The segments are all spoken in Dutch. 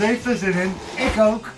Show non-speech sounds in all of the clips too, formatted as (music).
heeft er zin in. Ik ook.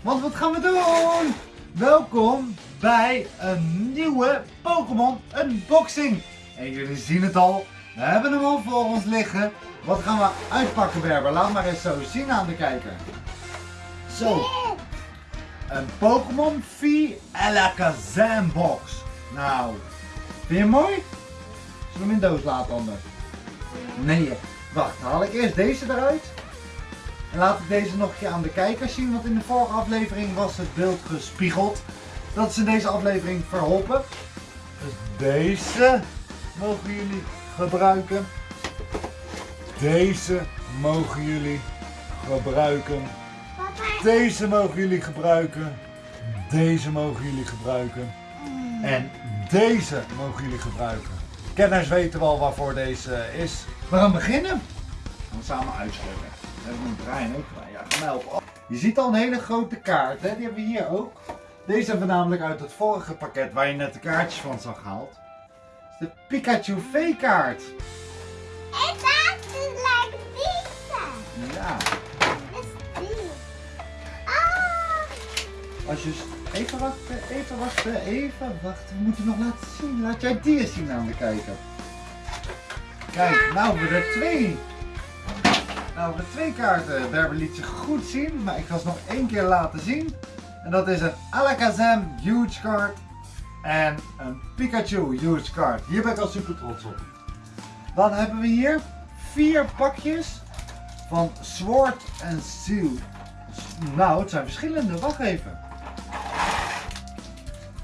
Want wat gaan we doen? Welkom bij een nieuwe Pokémon unboxing. En jullie zien het al. We hebben hem al voor ons liggen. Wat gaan we uitpakken, Berber? Laat maar eens zo zien aan de kijker. Zo. Een Pokémon V Alakazam box. Nou, vind je hem mooi? Zullen we hem in doos laten anders? Nee, wacht. Haal ik eerst deze eruit. En laat ik deze nog een keer aan de kijkers zien. Want in de vorige aflevering was het beeld gespiegeld. Dat is in deze aflevering verholpen. Dus deze mogen jullie gebruiken. Deze mogen jullie gebruiken. Deze mogen jullie gebruiken. Deze mogen jullie gebruiken. En deze mogen jullie gebruiken. Kenners weten wel waarvoor deze is. We gaan beginnen. We gaan samen uitschrijven. We hebben een brein ook gedaan. Ja, ga mij. Oh, Je ziet al een hele grote kaart. Hè? Die hebben we hier ook. Deze hebben we namelijk uit het vorige pakket waar je net de kaartjes van zag gehaald. Dat is de Pikachu V-kaart. Ik dacht het lijkt deze. Ja. Dat is die. Ah, Als je... Even wachten, even wachten, even wachten. We moeten nog laten zien. Laat jij die eens zien aan de kijker. Kijk, nou we er twee. Nou er twee kaarten. Berber liet zich goed zien, maar ik ga ze nog één keer laten zien. En dat is een Alakazam Huge Card en een Pikachu Huge Card. Hier ben ik al super trots op. Dan hebben we hier vier pakjes van Sword and Shield. Nou, het zijn verschillende. Wacht even.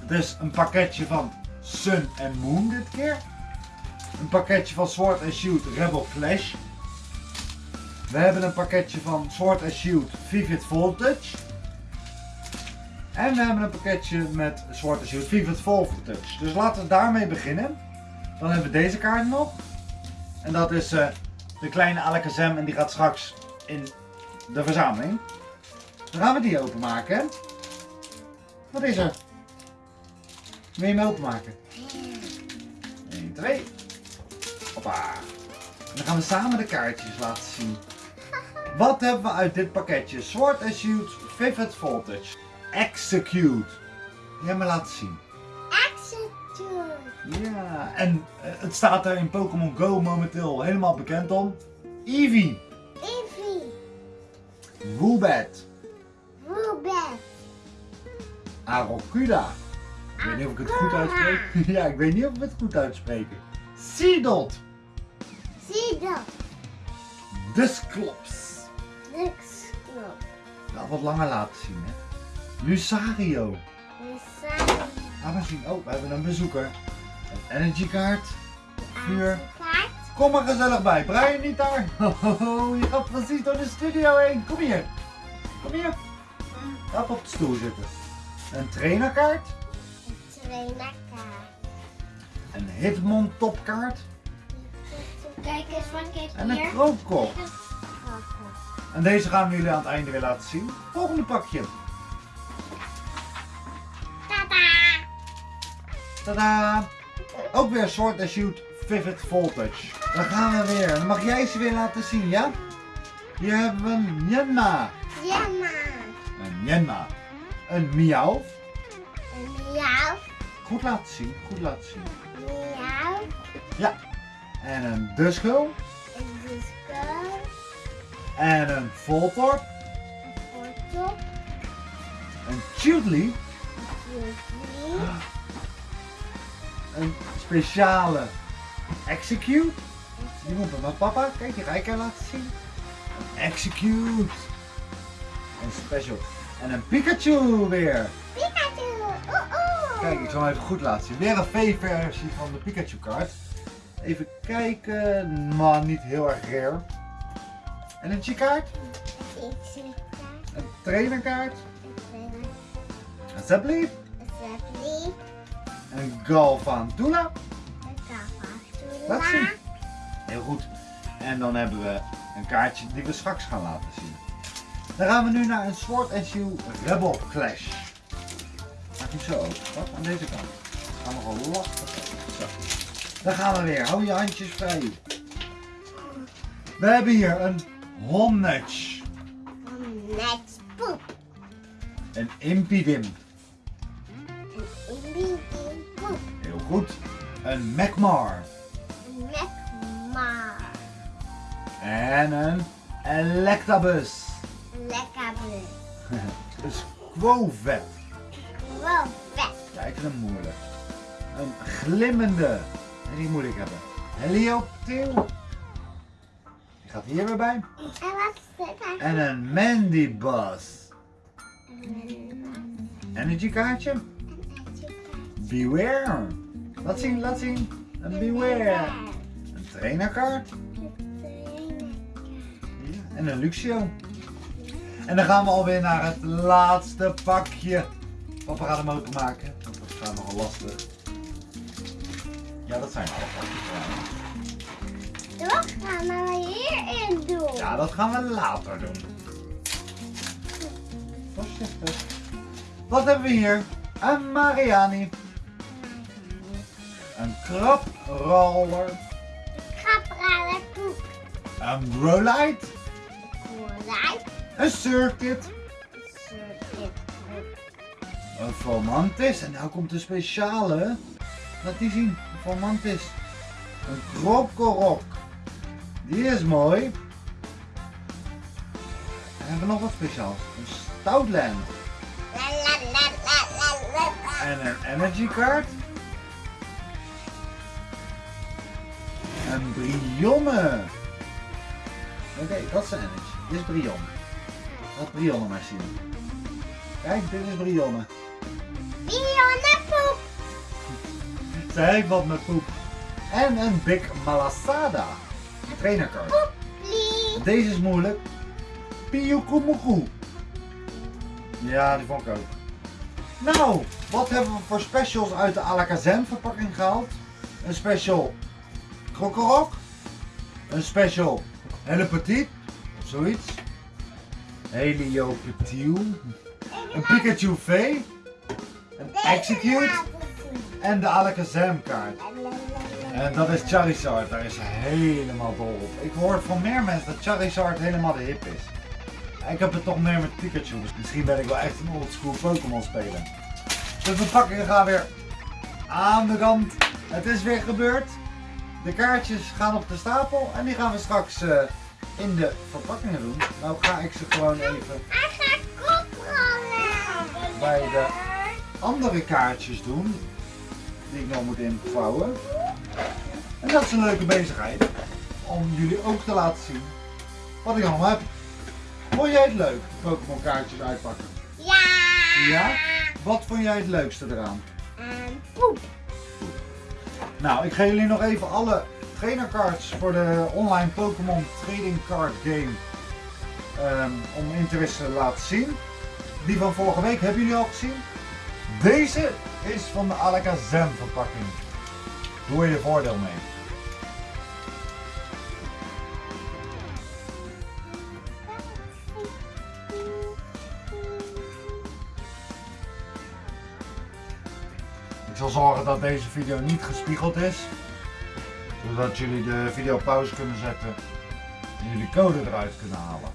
Het is een pakketje van Sun and Moon dit keer. Een pakketje van Sword and Shield Rebel Clash. We hebben een pakketje van Sword and Shield Vivid Voltage. En we hebben een pakketje met Sword Shield Vivid Voltage. Dus laten we daarmee beginnen. Dan hebben we deze kaart nog. En dat is eh, de kleine Alakazam en die gaat straks in de verzameling. Dan gaan we die openmaken. Wat is er? Wil je hem openmaken? 1, 2. Hoppa. En dan gaan we samen de kaartjes laten zien. Wat hebben we uit dit pakketje? Sword and Shield Vivid Voltage. Execute. Hebben we laten zien. Execute. Ja, en eh, het staat er in Pokémon Go momenteel helemaal bekend om. Eevee, Evie. Woobat, Ruben. Arokuda. Ik weet niet of ik het goed uitspreek. (laughs) Ja, ik weet niet of ik het goed uitspreek. Seedot, Zie dat. Dusclops. Niks knop. Ja, wat langer laten zien, hè. Lucario. We zijn Laat maar zien. Oh, we hebben een bezoeker. Een energy kaart. Vuur. kaart. Kom maar gezellig bij. Brian niet daar. (laughs) Oh, je gaat precies door de studio heen. Kom hier. Kom hier. Ga op de stoel zitten. Een trainerkaart. Trainerkaart. Een Hitmon topkaart. Kijk eens, wat ik En een hier. kroopkop. En deze gaan we jullie aan het einde weer laten zien. Volgende pakje. Tada. Tadaa. Ook weer Sword and Shield Vivid Voltage. Daar gaan we weer. Dan mag jij ze weer laten zien, ja? Hier hebben we een Nyenma. Jamma. Een Nyenma. Een Miauw. Een miauw. Goed laten zien, goed laten zien. Miauw. Ja. En een Duskull. Een disco. En een Voltorb. Een foto. Een Chudley. Een speciale Execute. Die moet bij papa. Kijk, die ga ik laten zien. Een Execute. Een special. En een Pikachu weer. Pikachu. Oeh, oeh. Kijk, ik zal hem even goed laten zien. Weer een V-versie van de Pikachu kaart. Even kijken. Maar niet heel erg rare. En een G-kaart. Kaart. Een trainerkaart. Een trainer. Een Zeppeli. Een zeppeli. Een Galvantula. Een kavatoela. Laat zien. Heel goed. En dan hebben we een kaartje die we straks gaan laten zien. Dan gaan we nu naar een Sword and Shield Rebel Clash. Maak hem zo open. Wat? Aan deze kant. Dat gaan we gewoon lastig. Zo. Dan gaan we weer. Hou je handjes vrij. We hebben hier een Een Net poep. Een impidim. Een Indian poep. Heel goed. Een Macmar. Een Macmar. En een Electabuzz. Een lekker (laughs) bleu. Een Squovet. Gewoon vet. Ja, ik vind hem moeilijk. Een glimmende. Die moet ik hebben. Helioptil. Die gaat hier weer bij. En wat is dit? En een Mandibuzz. Een Energy kaartje. Beware. Laat zien, laat zien. Een Beware. Een trainerkaart. Ja, en een Luxio. En dan gaan we alweer naar het laatste pakje. Papa gaat hem openmaken. Want dat gaat nogal lastig. Ja, dat zijn alle pakjes Toch gaan we hierin doen. Ja, dat gaan we later doen. Voorzichtig. Wat hebben we hier? Een Mariani. Een kraproller. Gaprale poep. Een Growlite. Koolij. Een Circuit. Circuit poep. Een Fomantis. En nou komt de speciale. Laat die zien. Een Fomantis. Een Krokorok. Die is mooi. En hebben we nog wat speciaals. Een Stoutland. La la la la la la la. En een energy kaart. Een Brionne. Oké, dat is energy. Dit is Brionne. Laat Brionne maar zien. Kijk, dit is Brionne. Bionne poep. (laughs) Zij wat met poep. En een Big Malasada. Trainerkaart. Poeplie. Deze is moeilijk. Piyukumuku. Ja, die vond ik ook. Nou, wat hebben we voor specials uit de Alakazam verpakking gehaald? Een special Krokorok. Een special Hele Petit. Of zoiets. Heliopetiel. Een Pikachu V. Een Execute. En de Alakazam kaart. En dat is Charizard, daar is ze helemaal dol op. Ik hoor van meer mensen dat Charizard helemaal de hip is. Ik heb het toch meer met Pikachu, dus misschien ben ik wel echt een oldschool Pokémon speler. De verpakkingen gaan weer aan de kant. Het is weer gebeurd. De kaartjes gaan op de stapel en die gaan we straks eh, in de verpakkingen doen. Nou ga ik ze gewoon even. Bij de- andere kaartjes doen. Die ik nog moet invouwen. En dat is een leuke bezigheid. Om jullie ook te laten zien wat ik allemaal heb. Vond jij het leuk, Pokémon kaartjes uitpakken? Ja. Ja? Wat vond jij het leukste eraan? En poep. Nou, ik ga jullie nog even alle trainercards voor de online Pokémon Trading Card Game ehm, om interesse te laten zien. Die van vorige week hebben jullie al gezien. Deze is van de Alakazam verpakking. Doe er je voordeel mee. Zal zorgen dat deze video niet gespiegeld is. Zodat jullie de video op pauze kunnen zetten en jullie code eruit kunnen halen.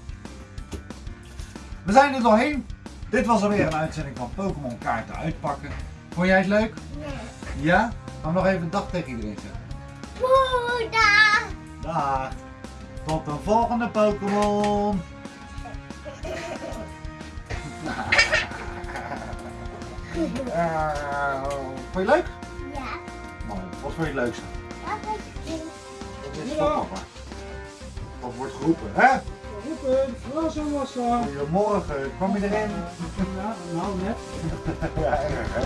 We zijn er doorheen. Dit was alweer een uitzending van Pokémon kaarten uitpakken. Vond jij het leuk? Nee. Ja? Gaan we nog even een dag tegen iedereen zeggen. Dag. Tot een volgende Pokémon. (laughs) Eh, vond je het leuk? Ja. Mooi. Wat vond je het leukste? Dat is het. Dat is Ja. van papa. Dat wordt geroepen, hè? Roepen, Rosa Massa. Goedemorgen, kwam je erin? Ja, nou net. (laughs) Ja, erg hè?